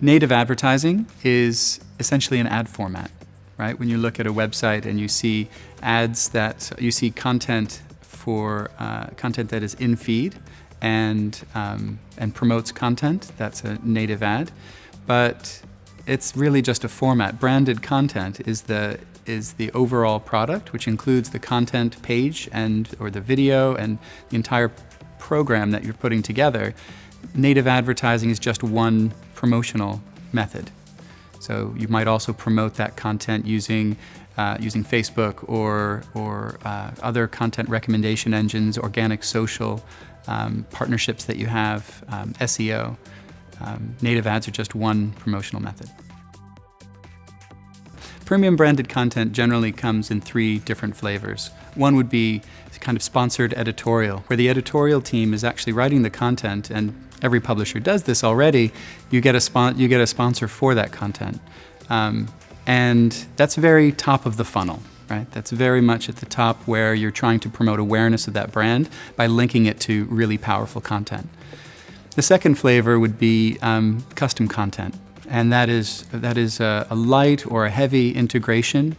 Native advertising is essentially an ad format, right? When you look at a website and you see ads that, you see content for uh, content that is in feed and, um, and promotes content, that's a native ad. But it's really just a format. Branded content is the, is the overall product, which includes the content page and or the video and the entire program that you're putting together. Native advertising is just one promotional method. So you might also promote that content using uh, using Facebook or, or uh, other content recommendation engines, organic social um, partnerships that you have, um, SEO. Um, native ads are just one promotional method. Premium branded content generally comes in three different flavors. One would be kind of sponsored editorial, where the editorial team is actually writing the content, and every publisher does this already. You get a, you get a sponsor for that content. Um, and that's very top of the funnel, right? That's very much at the top where you're trying to promote awareness of that brand by linking it to really powerful content. The second flavor would be um, custom content and that is, that is a, a light or a heavy integration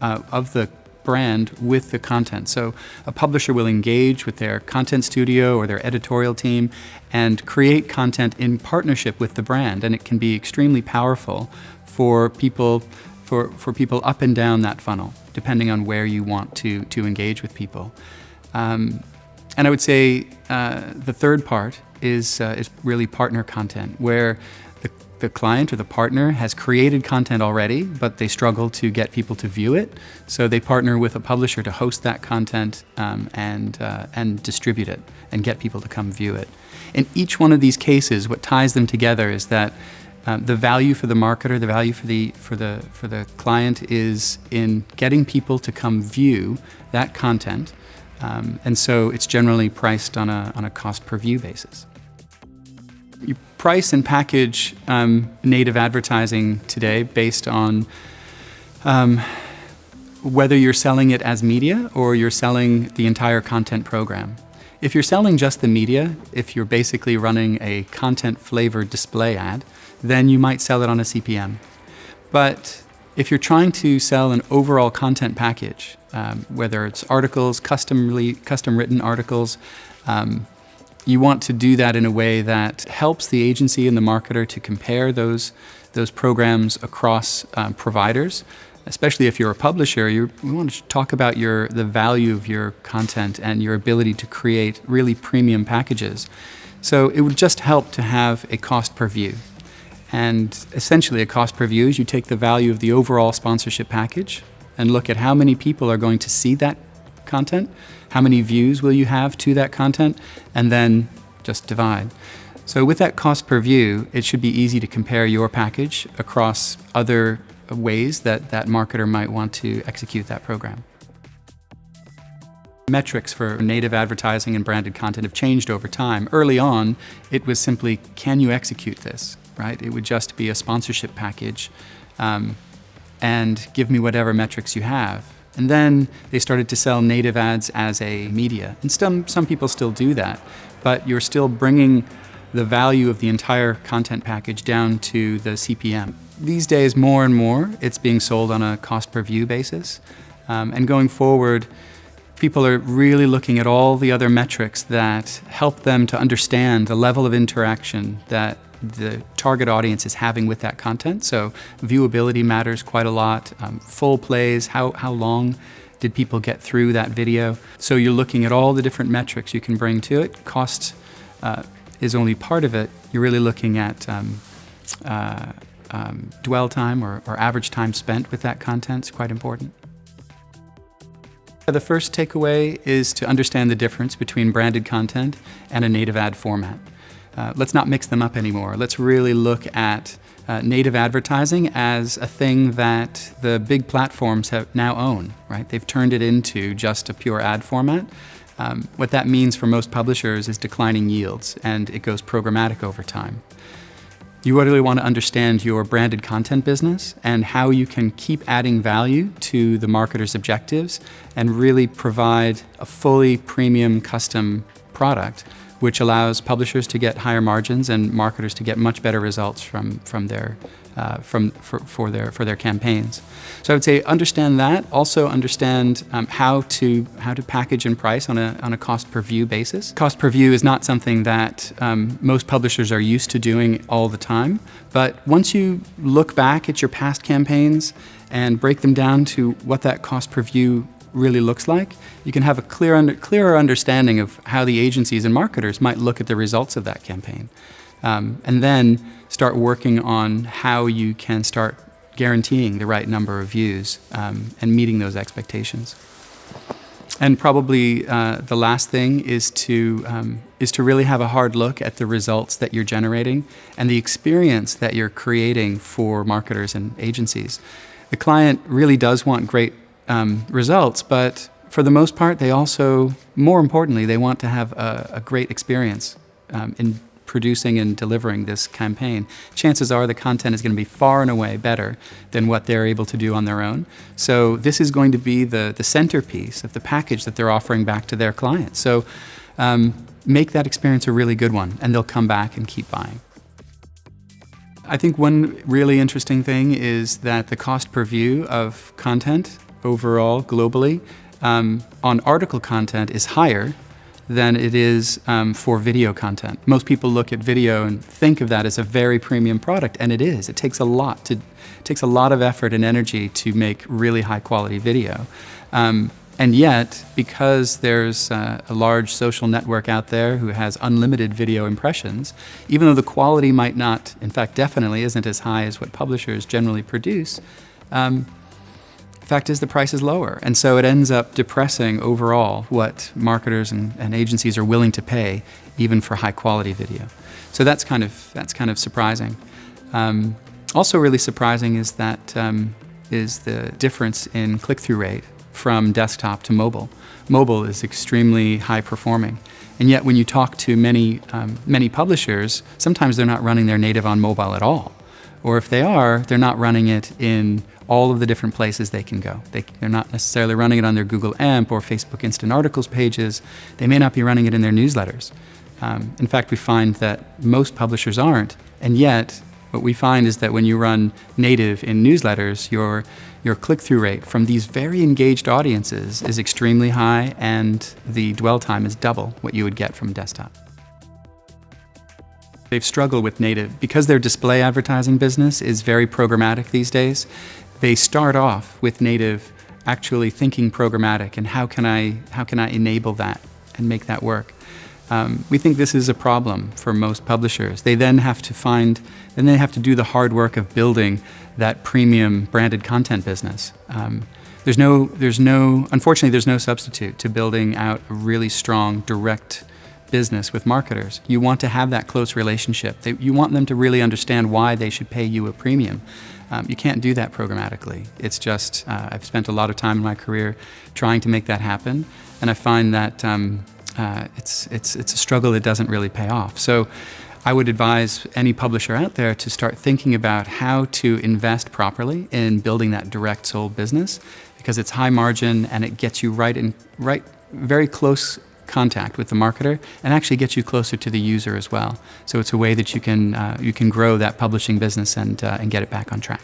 uh, of the brand with the content. So a publisher will engage with their content studio or their editorial team and create content in partnership with the brand and it can be extremely powerful for people for, for people up and down that funnel depending on where you want to, to engage with people. Um, and I would say uh, the third part is, uh, is really partner content where the client or the partner has created content already, but they struggle to get people to view it. So they partner with a publisher to host that content um, and, uh, and distribute it and get people to come view it. In each one of these cases, what ties them together is that um, the value for the marketer, the value for the, for, the, for the client is in getting people to come view that content. Um, and so it's generally priced on a, on a cost per view basis. You price and package um, native advertising today based on um, whether you're selling it as media or you're selling the entire content program. If you're selling just the media, if you're basically running a content flavored display ad, then you might sell it on a CPM. But if you're trying to sell an overall content package, um, whether it's articles, custom, custom written articles, um, you want to do that in a way that helps the agency and the marketer to compare those, those programs across um, providers. Especially if you're a publisher, you want to talk about your, the value of your content and your ability to create really premium packages. So it would just help to have a cost per view. And essentially a cost per view is you take the value of the overall sponsorship package and look at how many people are going to see that content, how many views will you have to that content, and then just divide. So with that cost per view, it should be easy to compare your package across other ways that that marketer might want to execute that program. Metrics for native advertising and branded content have changed over time. Early on, it was simply, can you execute this, right? It would just be a sponsorship package um, and give me whatever metrics you have. And then they started to sell native ads as a media. And some, some people still do that, but you're still bringing the value of the entire content package down to the CPM. These days, more and more, it's being sold on a cost per view basis. Um, and going forward, people are really looking at all the other metrics that help them to understand the level of interaction that the target audience is having with that content. So viewability matters quite a lot. Um, full plays, how, how long did people get through that video? So you're looking at all the different metrics you can bring to it. Cost uh, is only part of it. You're really looking at um, uh, um, dwell time or, or average time spent with that content is quite important. The first takeaway is to understand the difference between branded content and a native ad format. Uh, let's not mix them up anymore. Let's really look at uh, native advertising as a thing that the big platforms have now own, right? They've turned it into just a pure ad format. Um, what that means for most publishers is declining yields, and it goes programmatic over time. You really want to understand your branded content business and how you can keep adding value to the marketer's objectives and really provide a fully premium custom product which allows publishers to get higher margins and marketers to get much better results from, from their, uh, from, for, for, their, for their campaigns. So I would say understand that, also understand um, how, to, how to package and price on a, on a cost per view basis. Cost per view is not something that um, most publishers are used to doing all the time, but once you look back at your past campaigns and break them down to what that cost per view really looks like, you can have a clear under, clearer understanding of how the agencies and marketers might look at the results of that campaign. Um, and then start working on how you can start guaranteeing the right number of views um, and meeting those expectations. And probably uh, the last thing is to, um, is to really have a hard look at the results that you're generating and the experience that you're creating for marketers and agencies. The client really does want great um, results, but for the most part, they also, more importantly, they want to have a, a great experience um, in producing and delivering this campaign. Chances are the content is going to be far and away better than what they're able to do on their own. So this is going to be the, the centerpiece of the package that they're offering back to their clients. So um, make that experience a really good one, and they'll come back and keep buying. I think one really interesting thing is that the cost per view of content overall globally um, on article content is higher than it is um, for video content. Most people look at video and think of that as a very premium product, and it is. It takes a lot to takes a lot of effort and energy to make really high quality video. Um, and yet, because there's uh, a large social network out there who has unlimited video impressions, even though the quality might not, in fact, definitely isn't as high as what publishers generally produce, um, fact is the price is lower. And so it ends up depressing overall what marketers and, and agencies are willing to pay even for high quality video. So that's kind of, that's kind of surprising. Um, also really surprising is that um, is the difference in click-through rate from desktop to mobile. Mobile is extremely high performing. And yet when you talk to many, um, many publishers, sometimes they're not running their native on mobile at all. Or if they are, they're not running it in all of the different places they can go. They, are not necessarily running it on their Google AMP or Facebook Instant Articles pages. They may not be running it in their newsletters. Um, in fact, we find that most publishers aren't, and yet what we find is that when you run native in newsletters, your, your click-through rate from these very engaged audiences is extremely high and the dwell time is double what you would get from desktop. They've struggled with native because their display advertising business is very programmatic these days they start off with native actually thinking programmatic and how can I, how can I enable that and make that work. Um, we think this is a problem for most publishers. They then have to find, then they have to do the hard work of building that premium branded content business. Um, there's no, there's no, unfortunately, there's no substitute to building out a really strong direct business with marketers. You want to have that close relationship. They, you want them to really understand why they should pay you a premium. Um, you can't do that programmatically. It's just, uh, I've spent a lot of time in my career trying to make that happen, and I find that um, uh, it's, it's, it's a struggle that doesn't really pay off. So I would advise any publisher out there to start thinking about how to invest properly in building that direct sold business because it's high margin and it gets you right in right very close contact with the marketer and actually get you closer to the user as well. So it's a way that you can, uh, you can grow that publishing business and, uh, and get it back on track.